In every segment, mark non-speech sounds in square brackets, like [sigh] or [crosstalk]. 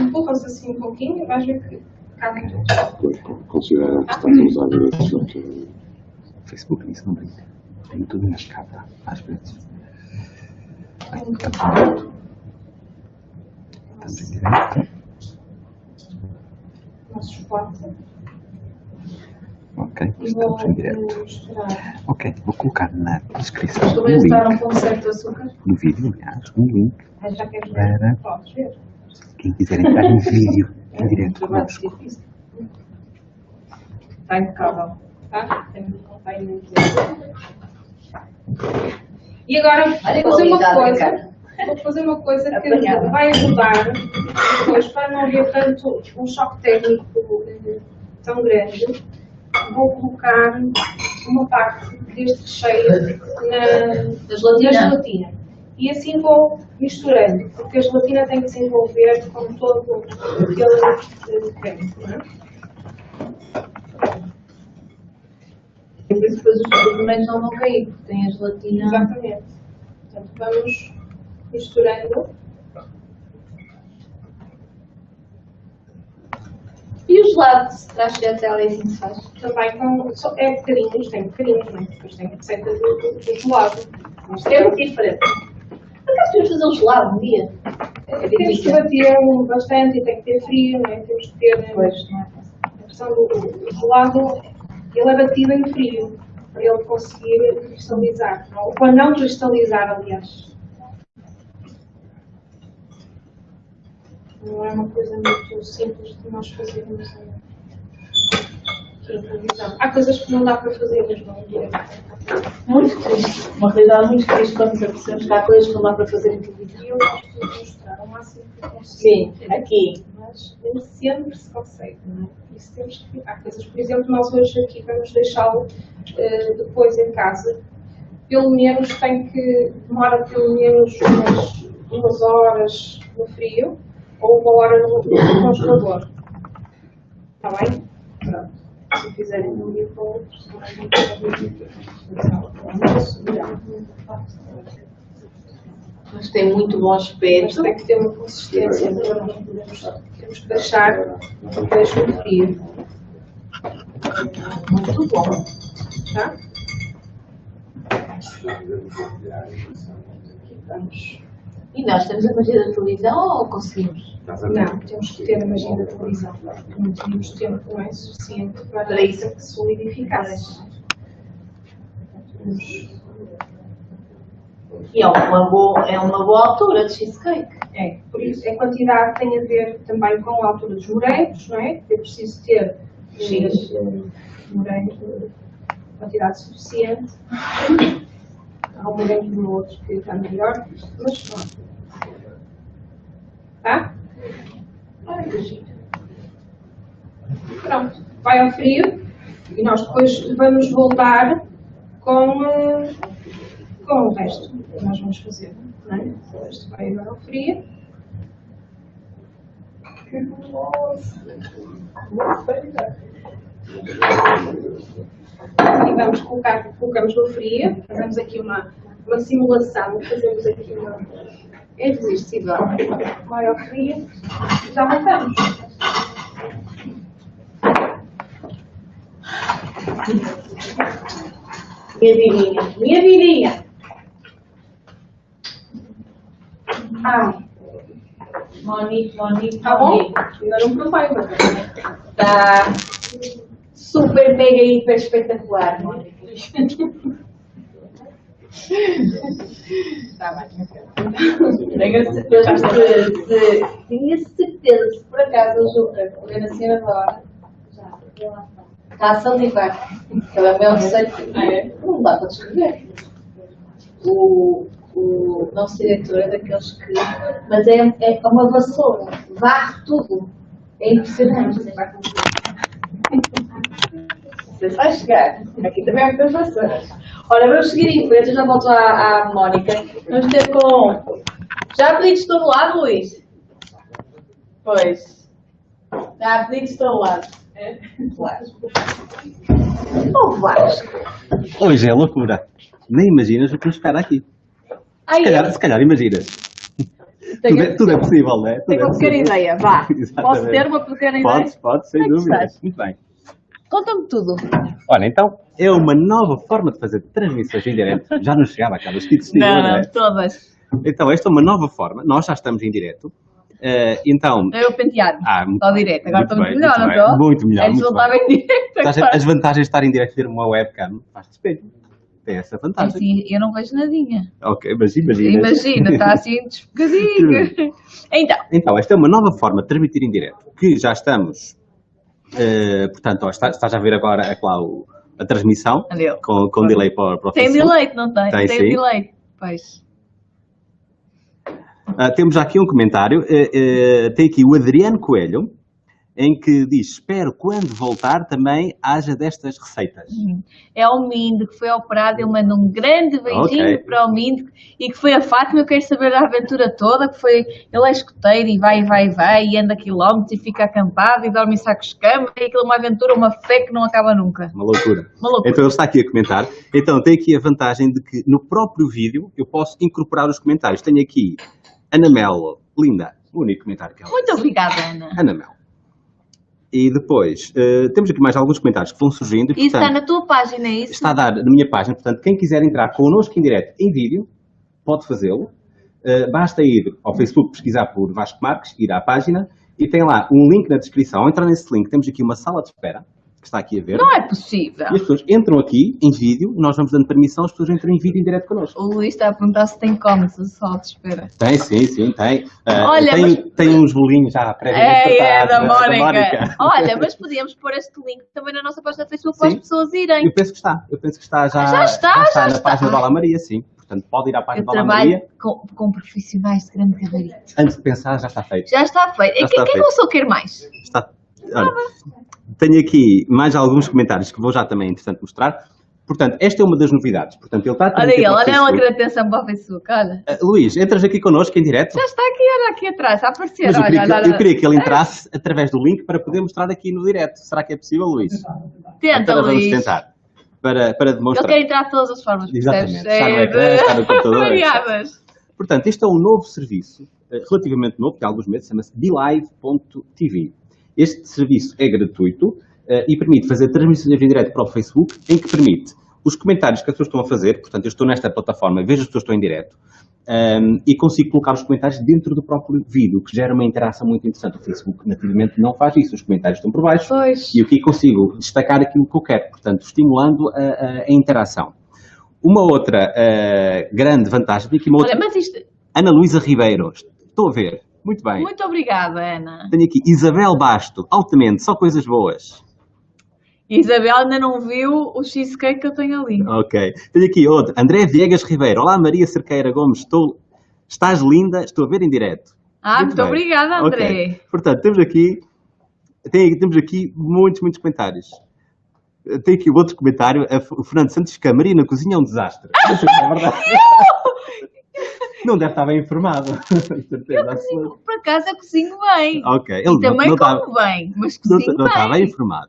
Empurra-se assim um pouquinho e vais ver que cabe tudo. Considera que estás a. O Facebook nisso não brinca. Tem tudo mascado, às vezes. Bem, estamos em direto. Estamos em direto. Ok, vou estamos em direto. Ok, vou colocar na descrição do link, no vídeo, aliás, um link Para. quem quiser entrar em vídeo, em direto trabalho conosco. Está impecável. Tá? E agora vou fazer uma coisa. Vou fazer uma coisa que Apanhada. vai ajudar depois para não haver tanto um choque técnico tão grande. Vou colocar uma parte deste recheio na, gelatina. na gelatina. E assim vou misturando, porque a gelatina tem que se envolver com todo aquele creme. E por isso depois os suplementos não vão cair, porque tem a gelatina. Exatamente. Portanto, vamos misturando. E o gelado de stracciatella assim se faz? Também com. só- É bocadinhos, tem bocadinhos, não é? Depois tem receita do, do, do gelado. Mas É muito diferente. Por acaso temos de fazer um gelado um dia? é, temos que bater bastante e tem que ter frio, não é? Temos que ter. Pois, não é? A questão do, do gelado, ele é batido em frio, para ele conseguir cristalizar. Ou para não cristalizar, aliás. Não é uma coisa muito simples de nós fazermos em televisão. Há coisas que não dá para fazer mesmo em direto. Muito triste. Uma realidade muito triste quando nos apercebemos que há coisas que não dá para fazer em televisão. E eu gosto de mostrar o máximo que eu consigo. Sim, aqui. Mas nem sempre se consegue, não é? Isso temos que. Há coisas, por exemplo, nós hoje aqui vamos deixá-lo eh, depois em casa. Pelo menos tem que. demora pelo menos umas, umas horas no frio ou uma hora no, no congelador. Está bem? Pronto. Se fizerem de um dia para o outro, se não é muito Mas tem muito bom mas aspecto. tem que ter uma consistência, temos que deixar deixo no frio, Muito bom. tá? Aqui vamos. E nós temos a magia da televisão ou conseguimos? Não, temos que ter a magia da televisão, porque não tínhamos tempo não é suficiente para Para isso. que solidificasse. E é uma boa, é uma boa altura de cheesecake. É, por isso a quantidade tem a ver também com a altura dos morangos, não é? É preciso ter eh, morangos de quantidade suficiente. Há um outro que está melhor, mas pronto. Tá? Pronto, vai ao frio e nós depois vamos voltar com, com o resto que nós vamos fazer. Não é? O resto vai agora ao frio. E vamos colocar, colocamos no frio, fazemos aqui uma, uma simulação, fazemos aqui uma. É irresistível. Ao frio e já voltamos. Minha vidinha. Minha vidinha. Ai, Monique, Monique, tá bom? Ainda não provei, mas. Está super, mega, hiper espetacular. Tá bem. Tenho certeza que se, tinha certeza se por acaso a Juca correr na senhora agora, já, está a salivar. Ela é meu receito. Não dá para descrever. O, o nosso diretor é daqueles que. Mas é, é uma vassoura, varre tudo. É impressionante. Você vai chegar. Aqui também há muitas vassouras. Ora, vamos seguir em frente. Eu já volto à, à Mónica. Vamos ter com. Já pedidos de todo lado, Luís? Pois. Já pedidos de todo lado. É? Vasco. Oh, Vasco. Hoje é loucura. Nem imaginas o que nos espera aqui. Ai, Se calhar, se calhar imaginas. Tudo é, tudo é possível, não é? Tudo Tenho é uma pequena ideia, vá. [laughs] Exatamente. Posso ter uma pequena ideia? Pode, pode, sem é dúvida. Muito bem. Conta-me tudo. Olha, então, é uma nova forma de fazer transmissões em direto. [laughs] Já não chegava aquelas que te Não, não é? todas. Então, esta é uma nova forma. Nós já estamos em direto. Eh, então, Eu pentear-me. ah, muito Estou direto. Agora estou muito bem, melhor, muito não bem. estou? Muito melhor, Antes muito estava em direto. Agora. As vantagens de estar em direto e ter uma webcam faz-te espelho. Tem essa vantagem. Assim, eu não vejo nadinha. Ok, mas imagina. Imagina, está [laughs] assim desfogadinho. Então, Então, esta é uma nova forma de transmitir em direto, que já estamos, eh, portanto, ó, está- estás a ver agora é o- a transmissão, Adeus. com, com delay para, para o tem Facebook. delay, não tem? Tem, sim. delay. Pois. Ah, temos aqui um comentário, eh, tem aqui o Adriano Coelho, em que diz, espero quando voltar também haja destas receitas. É o Mindo que foi operado. Eu mando um grande beijinho Ok. para o Mindo e que foi a Fátima. Eu quero saber da aventura toda. Que foi ele é escoteiro e vai, vai, vai e anda quilómetros e fica acampado e dorme em sacos de cama. E aquilo é uma aventura, uma fé que não acaba nunca. Uma loucura. [laughs] Uma loucura. Então ele está aqui a comentar. Então tem aqui a vantagem de que no próprio vídeo eu posso incorporar os comentários. Tenho aqui Ana Melo, linda, o único comentário que ela Muito obrigada, Ana. Ana Mel. E depois, eh, temos aqui mais alguns comentários que vão surgindo. e, Isso está na tua página, é isso? está a dar na minha página. Portanto, quem quiser entrar connosco em direto em vídeo, pode fazê-lo. Eh, basta ir ao Facebook, pesquisar por Vasco Marques, ir à página e tem lá um link na descrição. Ao entrar nesse link, temos aqui uma sala de espera, está aqui a ver. Não é possível. E as pessoas entram aqui em vídeo, nós vamos dando permissão, as pessoas entram em vídeo em direto connosco. O Luís está a perguntar se tem cómics, só de espera. Tem, sim, sim, tem. Eh, Olha, tem, mas- tem uns bolinhos já previamente É, é, da né, Mónica. Olha, mas podíamos pôr este link também na nossa página do Facebook para as Sim. pessoas irem. Eu penso que está. Eu penso que está já. Já está, já na está. página da Ala Maria, sim. Portanto, pode ir à página Eu da Ala trabalho Maria. com, com profissionais de grande gabarito. Antes de pensar, já está feito. Já está feito. Já E quem, está quem feito. não só quer mais? Está. Olha, tenho aqui mais alguns comentários que vou já também, interessante, mostrar. Portanto, esta é uma das novidades. Portanto, ele está Olha ele, olha Facebook. querer atenção para o Facebook, olha. Ah, Luís, entras aqui connosco em direto? Já está aqui, olha aqui atrás, a aparecer. Mas eu olha, queria, que, olha, eu olha. queria que ele entrasse através do link para poder mostrar aqui no direto. Será que é possível, Luís? Tenta, Então, vamos Luís. tentar. Para, para Ele demonstrar. quer entrar de todas as formas? Exatamente. Está no ecrã, está no computador, [laughs] Variadas. Portanto, este é um novo serviço, eh, relativamente novo, tem alguns meses, chama-se BeLive.tv. Este serviço é gratuito eh, e permite fazer transmissões em direto para o Facebook, em que permite os comentários que as pessoas estão a fazer, portanto, eu estou nesta plataforma, vejo as pessoas que estão em direto, ehm, e consigo colocar os comentários dentro do próprio vídeo, que gera uma interação muito interessante. O Facebook nativamente não faz isso, os comentários estão por baixo, Pois. e aqui consigo destacar aquilo que eu quero, portanto, estimulando a, a- a interação. Uma outra eh, grande vantagem, aqui uma outra, Olha, mas isto... Ana Luísa Ribeiro, estou a ver, muito bem. Muito obrigada, Ana. Tenho aqui Isabel Basto, altamente, só coisas boas. Isabel ainda não viu o cheesecake que eu tenho ali. Ok. Tenho aqui outro, André Viegas Ribeiro. Olá Maria Cerqueira Gomes, estou, estás linda, estou a ver em direto. Ah, Muito muito obrigada, André. Ok. Portanto, temos aqui, tem, temos aqui muitos, muitos comentários. Tem aqui outro comentário, o Fernando Santos que a Maria na cozinha é um desastre. Não sei se é verdade. [laughs] Não deve estar bem informado. [laughs] Certeza absoluta. Por acaso eu cozinho bem. Ok. Ele não- também não está- como bem, mas não, cozinho não está bem bem. informado.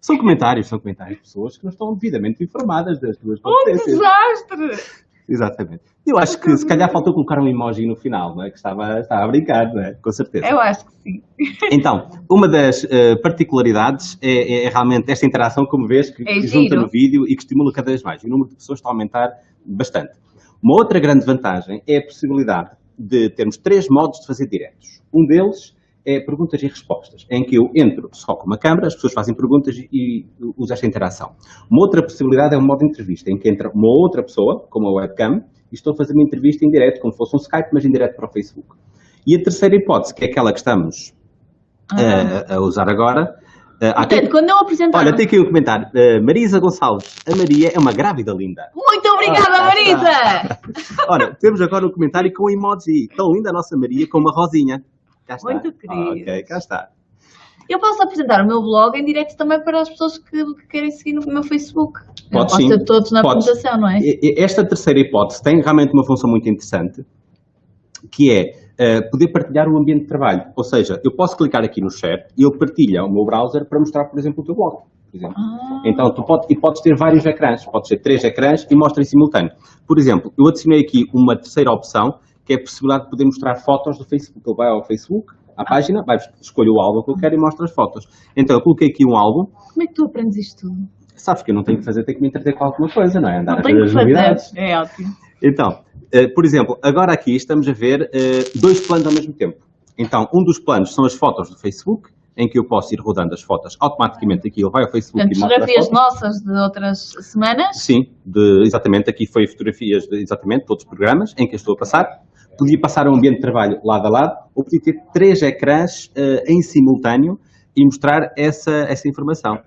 São comentários, são comentários de pessoas que não estão devidamente informadas das tuas Um competências. desastre! Exatamente. Eu acho que se calhar faltou colocar um emoji no final, não é? Que estava, estava a brincar, não é? Com certeza. Eu acho que sim. [laughs] Então, uma das eh, particularidades é, é realmente esta interação, como vês, que, É que junta no vídeo e que estimula cada vez mais. O número de pessoas está a aumentar bastante. Uma outra grande vantagem é a possibilidade de termos três modos de fazer diretos. Um deles é perguntas e respostas, em que eu entro só com uma câmera, as pessoas fazem perguntas e, uso esta interação. Uma outra possibilidade é um modo de entrevista, em que entra uma outra pessoa, com uma webcam, e estou a fazer uma entrevista em direto, como se fosse um Skype, mas em direto para o Facebook. E a terceira hipótese, que é aquela que estamos Ah. a, a usar agora. Há Portanto, quando eu apresentar. olha, tem aqui um comentário. Eh, Marisa Gonçalves, a Maria é uma grávida linda. Muito obrigada, Ah, cá Marisa! [laughs] Olha, temos agora um comentário com emoji. Tão linda a nossa Maria com uma rosinha. Cá está. Muito querido. Ok, cá está. Eu posso apresentar o meu blog em direto também para as pessoas que, que querem seguir no meu Facebook. Posso sim. todos na Podes. apresentação, não é? Esta terceira hipótese tem realmente uma função muito interessante, que é eh, poder partilhar o ambiente de trabalho. Ou seja, eu posso clicar aqui no chat e ele partilha o meu browser para mostrar, por exemplo, o teu blog. Ah, Então, tu pode, e podes ter vários ecrãs, podes ter três ecrãs e mostra em simultâneo. Por exemplo, eu adicionei aqui uma terceira opção, que é a possibilidade de poder mostrar fotos do Facebook. Ele vai ao Facebook, à página, vai escolher o álbum que eu quero e mostra as fotos. Então, eu coloquei aqui um álbum. Como é que tu aprendes isto tudo? Sabes que eu não tenho que fazer, tenho que me entreter com alguma coisa, não é? Andar Não a tenho ver que as fazer. novidades. É ótimo. Então, eh, por exemplo, agora aqui estamos a ver eh, dois planos ao mesmo tempo. Então, um dos planos são as fotos do Facebook, em que eu posso ir rodando as fotos automaticamente aqui, ele vai ao Facebook Portanto, e mostra as fotografias nossas de outras semanas. Sim, de- exatamente, aqui foi fotografias de exatamente todos os programas em que eu estou a passar. Podia passar um ambiente de trabalho lado a lado, ou podia ter três ecrãs eh, em simultâneo e mostrar essa, essa informação.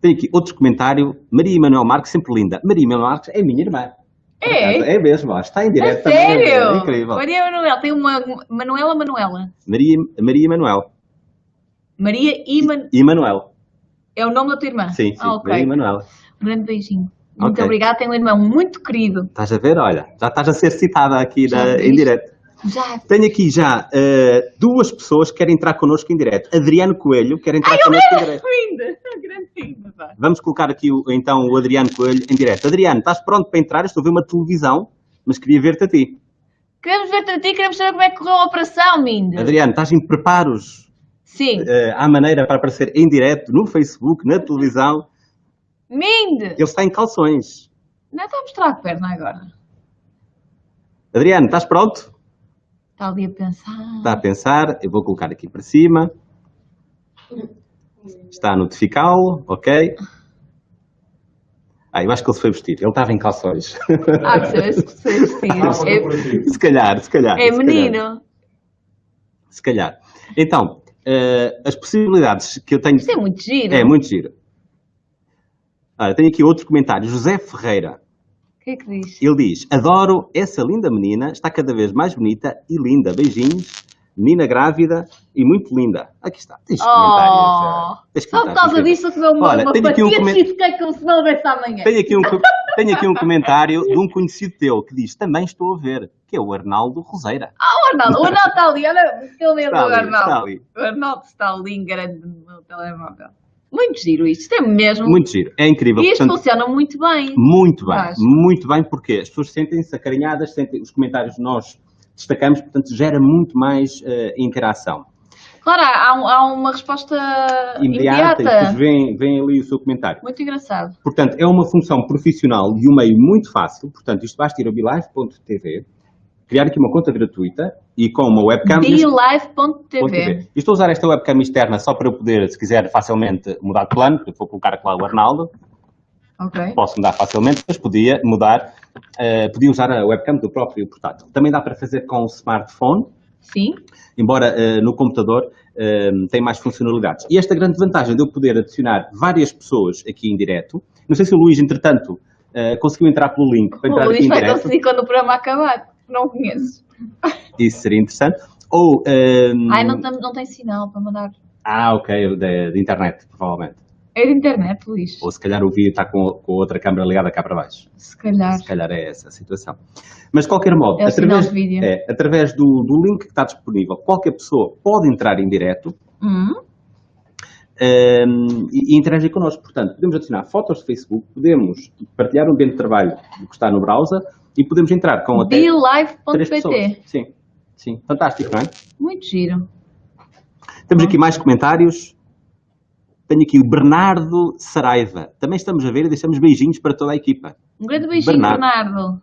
Tenho aqui outro comentário, Maria Emanuel Marques, sempre linda. Maria Emanuel Marques é minha irmã. É? É mesmo, ó, está em A direto também. sério? É incrível. Maria Manuel, tem uma Manuela Manuela. Maria, Maria Emanuel. Maria Iman Emanuel. é o nome da tua irmã? Sim, sim, Ah, ok. Maria Emanuel. Um grande beijinho. Muito obrigada, tenho um irmão muito querido. Estás a ver? Olha, já estás a ser citada aqui na- em direto. Já. Tenho aqui já eh, duas pessoas que querem entrar connosco em direto. Adriano Coelho quer entrar connosco em direto. Linda, Vamos colocar aqui o- então o Adriano Coelho em direto. Adriano, estás pronto para entrar? Eu Estou a ver uma televisão, mas queria ver-te a ti. Queremos ver-te a ti, queremos saber como é que correu a operação, Minda. Adriano, estás em preparos Sim. eh, à maneira para aparecer em direto no Facebook, na televisão? Minda. Ele está em calções. Não está a mostrar a perna agora. Adriano, estás pronto? Está ali a pensar. Está a pensar, eu vou colocar aqui para cima. Está a notificá-lo, ok? Ah, eu acho que ele se foi vestir. Ele estava em calções. Ah, que se se vestir. se calhar, se calhar. É, é calhar. menino. Se calhar. Então, eh, as possibilidades que eu tenho... Isto é muito giro. É, muito giro. Olha, tenho aqui outro comentário. José Ferreira. O que é que diz? Ele diz, adoro essa linda menina, está cada vez mais bonita e linda. Beijinhos, menina grávida e muito linda. Aqui está, tens Oh, comentários. eh, tens Só por causa disso eu uma, Olha, uma tenho aqui um como se não houvesse amanhã. Tenho aqui, um, tenho aqui um comentário de um conhecido teu que diz, também estou a ver, que é o Arnaldo Roseira. O Arnaldo, o Arnaldo está ali, olha o que ele lembra Está do Arnaldo. está ali. O Arnaldo está ali em grande no meu telemóvel. Muito giro isto, isto é mesmo. Muito giro, é incrível. e isto Portanto, funciona muito bem. Muito bem, muito bem, porque as pessoas sentem-se acarinhadas, sentem os comentários nós destacamos, portanto gera muito mais eh, interação. Claro, há, há uma resposta Imediata, e imediata. depois vem, vem ali o seu comentário. Muito engraçado. Portanto, é uma função profissional e um meio muito fácil, portanto isto basta ir a bilive.tv, criar aqui uma conta gratuita e com uma webcam... E estou a usar esta webcam externa só para eu poder, se quiser, facilmente mudar de plano, eu vou colocar lá o Arnaldo, Ok. posso mudar facilmente, mas podia mudar, eh, podia usar a webcam do próprio portátil. Também dá para fazer com o smartphone, Sim. embora eh, no computador eh, tem mais funcionalidades. E esta grande vantagem de eu poder adicionar várias pessoas aqui em direto, não sei se o Luís, entretanto, conseguiu entrar pelo link para entrar O aqui Luís em vai direto, conseguir quando o programa acabar. Não conheço. [laughs] isso seria interessante. Ou, eh, Ai, não, tem- não tem sinal para mandar. Ah, ok, de, de internet, provavelmente. É de internet, Luís. Ou se calhar o vídeo está com, com a outra câmera ligada cá para baixo. Se calhar. Se calhar é essa a situação. Mas de qualquer modo, É através, é, através do, do link que está disponível, qualquer pessoa pode entrar em direto Hum, ehm, e, e interagir connosco. Portanto, podemos adicionar fotos de Facebook, podemos partilhar um ambiente de trabalho que está no browser e podemos entrar com até. BeLive.pt. Sim, sim. Fantástico, não é? Muito giro. Temos aqui mais comentários. Tenho aqui o Bernardo Saraiva. Também estamos a ver e deixamos beijinhos para toda a equipa. Um grande beijinho, Bernardo. Bernardo.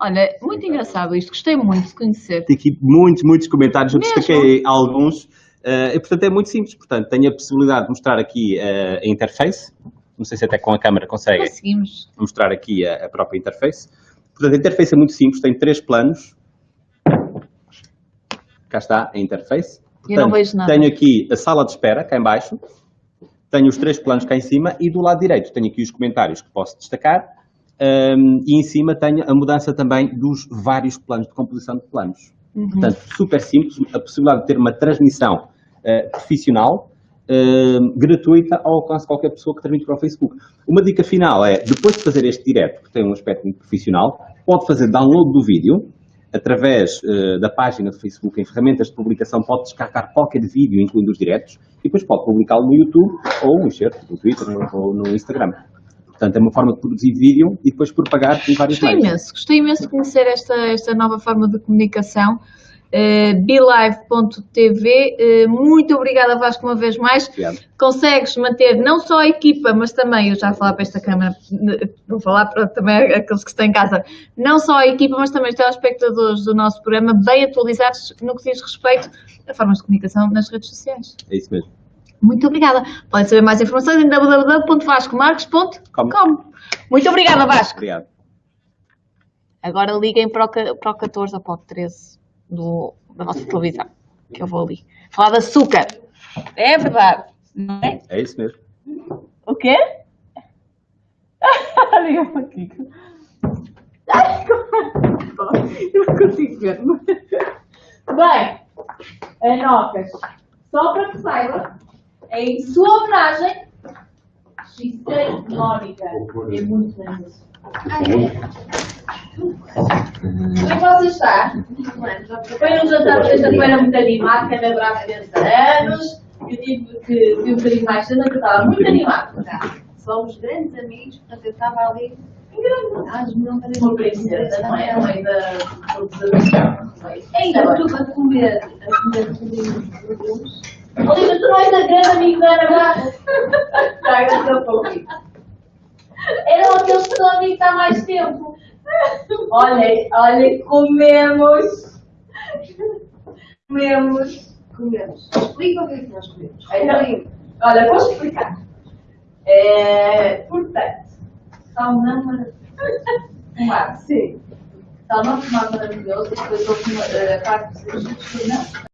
Olha, muito engraçado isto. Gostei muito de conhecer. Tem aqui muitos, muitos comentários, eu Mesmo? destaquei alguns. eh, e, portanto, é muito simples. Portanto, tenho a possibilidade de mostrar aqui eh, a interface. Não sei se até com a câmera consegue Conseguimos. mostrar aqui a, a própria interface. Portanto, a interface é muito simples, tem três planos. Cá está a interface. Eu não Portanto, vejo nada. Tenho aqui a sala de espera, cá em baixo. Tenho os três planos cá em cima e do lado direito tenho aqui os comentários que posso destacar. hum, e em cima tenho a mudança também dos vários planos, de composição de planos. Uhum. Portanto, super simples, a possibilidade de ter uma transmissão eh, profissional, eh, gratuita, ao alcance de qualquer pessoa que transmite para o Facebook. Uma dica final é, depois de fazer este direto, que tem um aspecto muito profissional, pode fazer download do vídeo, através eh, da página do Facebook, em ferramentas de publicação, pode descarregar qualquer vídeo, incluindo os diretos, e depois pode publicá-lo no YouTube, ou no do Twitter, ou no Instagram. Portanto, é uma forma de produzir vídeo e depois propagar em vários Gostei meios. imenso, gostei imenso de conhecer esta, esta nova forma de comunicação. Uh, BeLive.tv, uh, muito obrigada Vasco uma vez mais. Obrigado. Consegues manter não só a equipa, mas também, eu já vou falar para esta câmara, vou falar para também aqueles que estão em casa, não só a equipa, mas também os telespectadores do nosso programa, bem atualizados no que diz respeito a formas de comunicação nas redes sociais. É isso mesmo. Muito obrigada. Podem saber mais informações em www.vascomarques.com. Muito obrigada, Vasco. Obrigado. Agora liguem para o, para o 14 ou para o 13 do, da vossa televisão, que eu vou ali. Falar de açúcar. É verdade, não é? É isso mesmo. O quê? [laughs] Liga-me aqui. Ai, como- Eu não consigo ver. Bem, Anocas, só para que saiba, em sua homenagem, Gisele Mónica é muito linda. Como é que você está? Foi um jantar de sexta-feira muito animado, que é abraço de 40 anos. Eu tive que vir um bocadinho mais cedo, porque estava muito animado. Somos grandes amigos, portanto eu estava ali. Uma princesa, não é? Mãe da produção. Ainda tudo a comer, a comer bolinhos. Olivia, tu não és a grande amiga da Ana Barra? Traga o teu pouquinho. Eram aqueles que estão amigos há mais tempo. Olha, olha, comemos. Comemos. Comemos. Explica o que é que nós comemos. Então, olha, vou explicar. É, portanto, Salmão maravilhoso. ar, sim. Salmão fumado maravilhoso. Depois houve a parte dos egípcios, não?